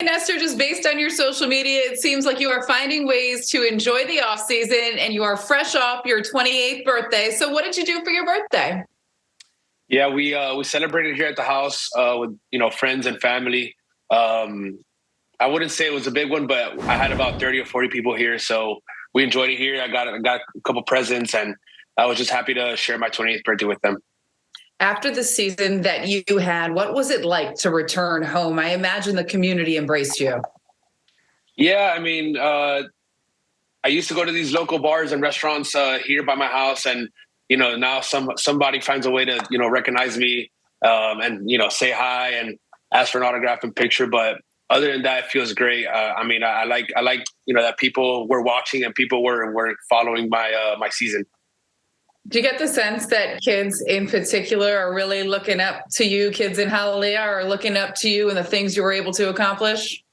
Nestor, just based on your social media, it seems like you are finding ways to enjoy the off season and you are fresh off your 28th birthday. So what did you do for your birthday? Yeah, we uh, we celebrated here at the house uh, with you know friends and family. Um, I wouldn't say it was a big one, but I had about 30 or 40 people here, so we enjoyed it here. I got I got a couple presents, and I was just happy to share my 28th birthday with them after the season that you had, what was it like to return home? I imagine the community embraced you. Yeah, I mean, uh, I used to go to these local bars and restaurants uh, here by my house, and you know, now some somebody finds a way to you know recognize me um, and you know say hi and ask for an autograph and picture. But other than that, it feels great. Uh, I mean, I, I, like I like you know that people were watching and people were were following my uh, my season. Do you get the sense that kids in particular are really looking up to you, kids in Hialeah are looking up to you and the things you were able to accomplish?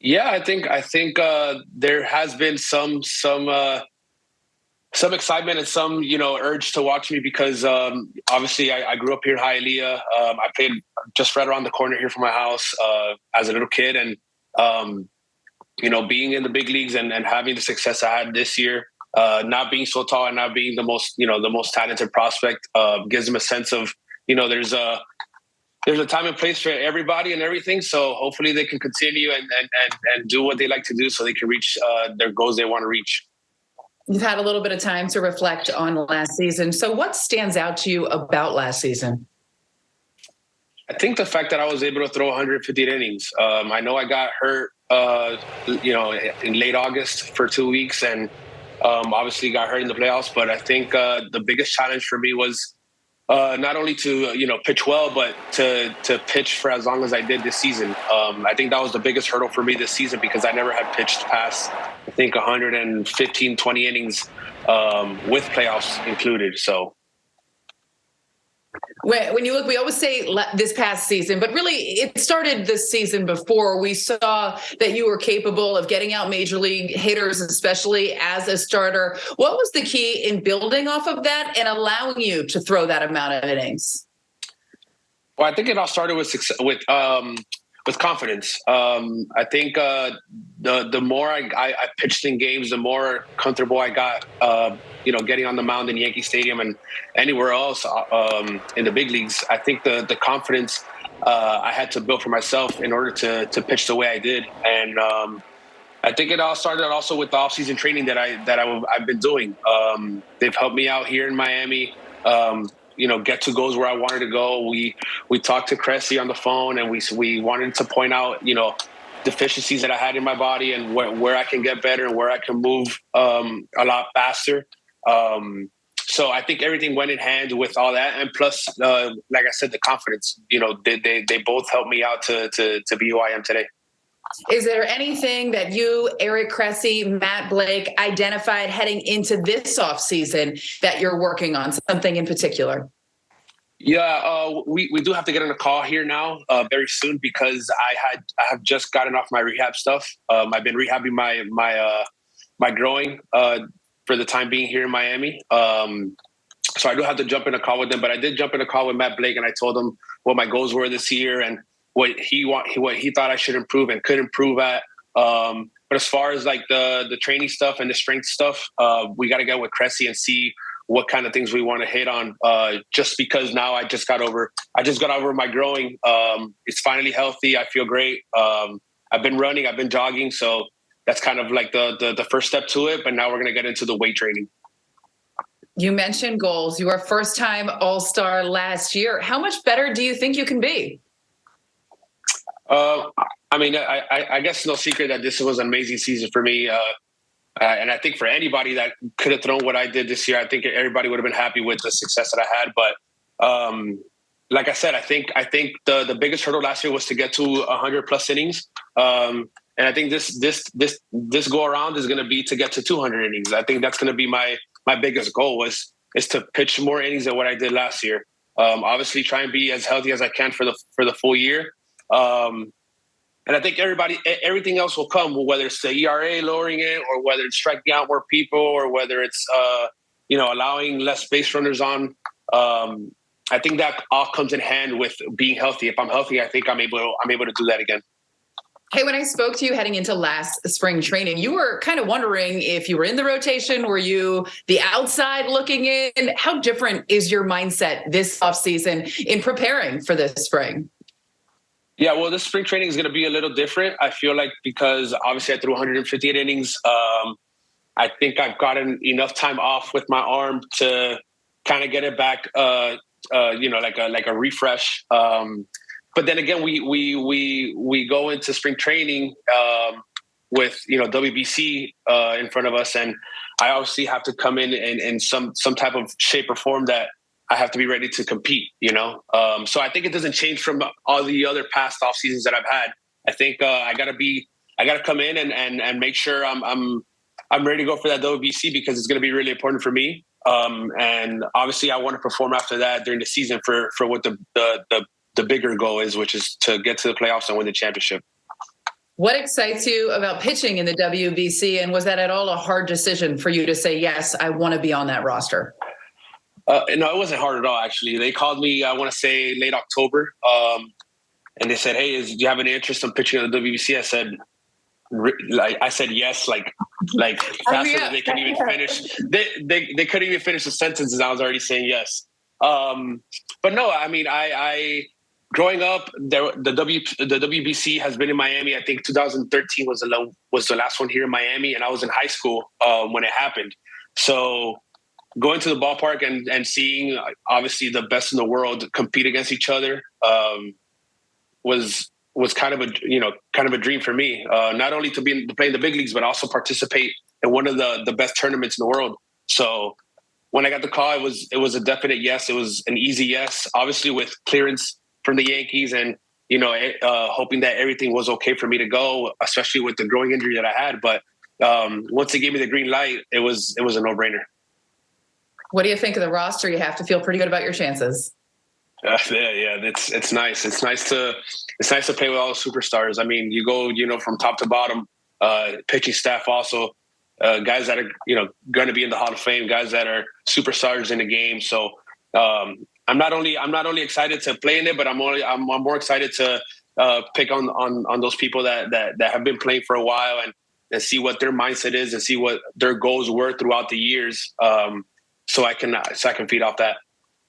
Yeah, I think I think uh, there has been some some uh, some excitement and some you know urge to watch me because um, obviously I, I, grew up here in Hialeah. Um, I played just right around the corner here from my house uh, as a little kid, and um, you know being in the big leagues and, and having the success I had this year uh, not being so tall and not being the most you know the most talented prospect uh, gives them a sense of you know there's a there's a time and place for everybody and everything. So hopefully they can continue and and and, and do what they like to do so they can reach uh, their goals they want to reach. You've had a little bit of time to reflect on last season. So what stands out to you about last season? I think the fact that I was able to throw 150 innings. Um, I know I got hurt, uh, you know, in late August for two weeks, and um, obviously, got hurt in the playoffs, but I think uh, the biggest challenge for me was uh, not only to you know pitch well, but to to pitch for as long as I did this season. Um, I think that was the biggest hurdle for me this season because I never had pitched past I think 115, 20 innings um, with playoffs included. So when, you look, we always say this past season, but really it started this season before. We saw that you were capable of getting out major league hitters, especially as a starter. What was the key in building off of that and allowing you to throw that amount of innings? Well, I think it all started with success, with um, with confidence. Um, I think uh, the the more I, I, I, pitched in games, the more comfortable I got. Uh, you know, getting on the mound in Yankee Stadium and anywhere else uh, um, in the big leagues. I think the the confidence uh, I had to build for myself in order to to pitch the way I did, and um, I think it all started also with the offseason training that I that I, have been doing. Um, they've helped me out here in Miami. Um, you know get to goals where I wanted to go. We we talked to Cressey on the phone and we we wanted to point out you know deficiencies that I had in my body and where, where I can get better and where I can move um, a lot faster. Um, so I think everything went in hand with all that, and plus, uh, like I said, the confidence. You know, they they, they both helped me out to to to be who I am today. Is there anything that you, Eric Cressey, Matt Blake, identified heading into this off season that you're working on? Something in particular? Yeah, uh, we we do have to get on a call here now uh, very soon because I had I have just gotten off my rehab stuff. Um, I've been rehabbing my my uh, my groin uh, for the time being here in Miami. Um, so I do have to jump in a call with them, but I did jump in a call with Matt Blake and I told him what my goals were this year and what he want what he thought I should improve and could improve at. Um, but as far as like the the training stuff and the strength stuff, uh, we got to get with Cressey and see what kind of things we want to hit on. Uh, just because now I just got over, I just got over my groin. Um, it's finally healthy. I feel great. Um, I've been running. I've been jogging. So that's kind of like the, the the first step to it. But now we're gonna get into the weight training. You mentioned goals. You were first time All Star last year. How much better do you think you can be? Uh, I mean, I, I, I, guess no secret that this was an amazing season for me. Uh, uh, and I think for anybody that could have thrown what I did this year, I think everybody would have been happy with the success that I had. But um, like I said, I think I think the the biggest hurdle last year was to get to 100 plus innings. Um, and I think this this this this go around is going to be to get to 200 innings. I think that's going to be my my biggest goal was is to pitch more innings than what I did last year. Um, obviously, try and be as healthy as I can for the for the full year. Um, and I think everybody, everything else will come, whether it's the ERA lowering it, or whether it's striking out more people, or whether it's uh, you know allowing less base runners on. Um, I think that all comes in hand with being healthy. If I'm healthy, I think I'm able I'm able to do that again. Hey, when I spoke to you heading into last spring training, you were kind of wondering if you were in the rotation. Were you the outside looking in? How different is your mindset this offseason in preparing for this spring? Yeah, well, this spring training is going to be a little different. I feel like because obviously I threw 158 innings. Um, I think I've gotten enough time off with my arm to kind of get it back. Uh, uh, you know, like a like a refresh. Um, but then again, we we we we go into spring training um, with you know WBC uh, in front of us, and I obviously have to come in in, in some some type of shape or form that I have to be ready to compete. You know, um, so I think it doesn't change from all the other past off seasons that I've had. I think uh, I got to be I got to come in and and and make sure I'm I'm I'm ready to go for that WBC because it's going to be really important for me. Um, and obviously, I want to perform after that during the season for for what the the, the the bigger goal is, which is to get to the playoffs and win the championship. What excites you about pitching in the WBC? And was that at all a hard decision for you to say, yes, I want to be on that roster? Uh, no, it wasn't hard at all, actually. They called me, I want to say late October. Um, and they said, hey, is, do you have any interest in pitching at the WBC? I said, like I said yes, like like faster than they couldn't even finish. They, they they couldn't even finish the sentences. I was already saying yes. Um, but no, I mean, I, I growing up, there, the W the WBC has been in Miami. I think 2013 was the was the last one here in Miami, and I was in high school um, when it happened. So going to the ballpark and and seeing obviously the best in the world compete against each other um, was was kind of a you know kind of a dream for me. Uh, not only to be to play in the big leagues, but also participate in one of the the best tournaments in the world. So when I got the call, it was it was a definite yes. It was an easy yes. Obviously, with clearance from the Yankees and you know eh, uh, hoping that everything was okay for me to go, especially with the groin injury that I had. But um, once they gave me the green light, it was it was a no brainer. What do you think of the roster? You have to feel pretty good about your chances. Uh, yeah, yeah, it's it's nice. It's nice to it's nice to play with all the superstars. I mean, you go, you know, from top to bottom. Uh, pitching staff also uh, guys that are you know going to be in the Hall of Fame, guys that are superstars in the game. So um, I'm not only I'm not only excited to play in it, but I'm only I'm, I'm more excited to uh, pick on on on those people that that that have been playing for a while and and see what their mindset is and see what their goals were throughout the years. Um, so I can so I can feed off that.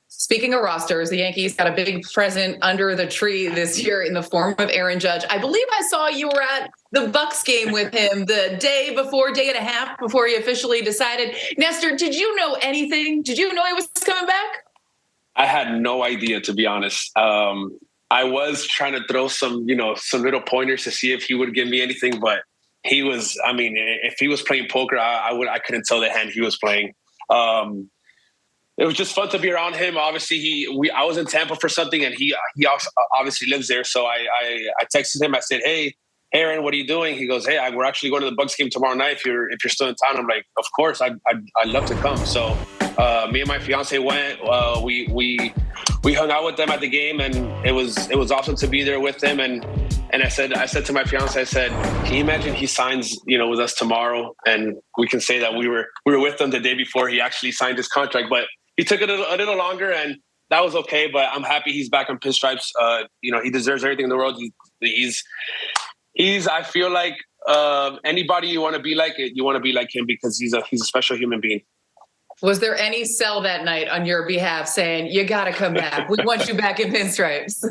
Speaking of rosters, the Yankees got a big present under the tree this year in the form of Aaron Judge. I believe I saw you were at the Bucs game with him the day before, day and a half before he officially decided. Nestor, did you know anything? Did you know he was coming back? I had no idea, to be honest. Um, I was trying to throw some, you know, some little pointers to see if he would give me anything, but he was. I mean, if he was playing poker, I, I would. I couldn't tell the hand he was playing. Um, it was just fun to be around him. Obviously, he we I was in Tampa for something, and he he obviously lives there. So I I, I texted him. I said, "Hey, Aaron, what are you doing?" He goes, "Hey, I, we're actually going to the Bucs game tomorrow night. If you're if you're still in town." I'm like, "Of course, I'd I'd, I'd love to come." So uh, me and my fiance went. Uh, we we we hung out with them at the game, and it was it was awesome to be there with them. And and I said I said to my fiance, I said, "Can you imagine he signs you know with us tomorrow, and we can say that we were we were with them the day before he actually signed his contract, but." he took it a, a, little longer, and that was okay. But I'm happy he's back on pinstripes. Uh, you know, he deserves everything in the world. He, he's he's. I feel like uh, anybody you want to be like it, you want to be like him because he's a he's a special human being. Was there any sell that night on your behalf saying you got to come back? We want you back in pinstripes.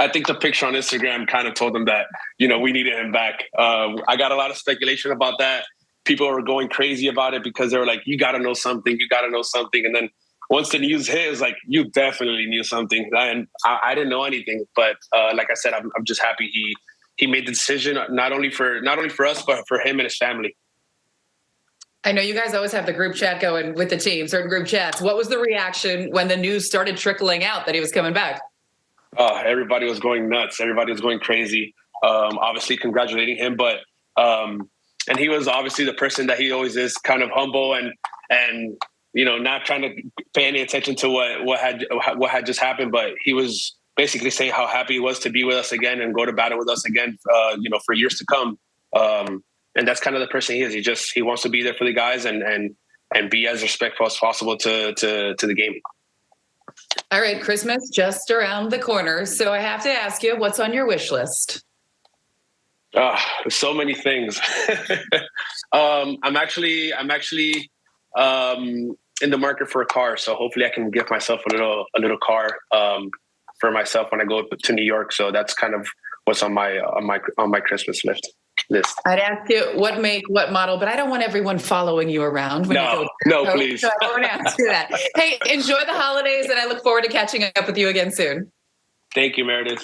I think the picture on Instagram kind of told them that you know we needed him back. Uh, I got a lot of speculation about that. People were going crazy about it because they were like, "You got to know something. You got to know something." And then once the news hit, it's like you definitely knew something, and I, I didn't know anything. But uh, like I said, I'm, I'm just happy he he made the decision not only for not only for us, but for him and his family. I know you guys always have the group chat going with the team, certain group chats. What was the reaction when the news started trickling out that he was coming back? Oh, everybody was going nuts. Everybody was going crazy. Um, obviously, congratulating him, but um, and he was obviously the person that he always is, kind of humble and and you know, not trying to pay any attention to what what had what had just happened, but he was basically saying how happy he was to be with us again and go to battle with us again, uh, you know, for years to come. Um, and that's kind of the person he is. He just he wants to be there for the guys and and and be as respectful as possible to to to the game. All right, Christmas just around the corner, so I have to ask you, what's on your wish list? Uh, so many things. um, I'm actually, I'm actually um, in the market for a car, so hopefully I can get myself a little, a little car um, for myself when I go to New York. So that's kind of what's on my, on my, on my Christmas list. List. I'd ask you what make, what model, but I don't want everyone following you around. When no, you no, so, please. So I won't ask you that. hey, enjoy the holidays, and I look forward to catching up with you again soon. Thank you, Meredith.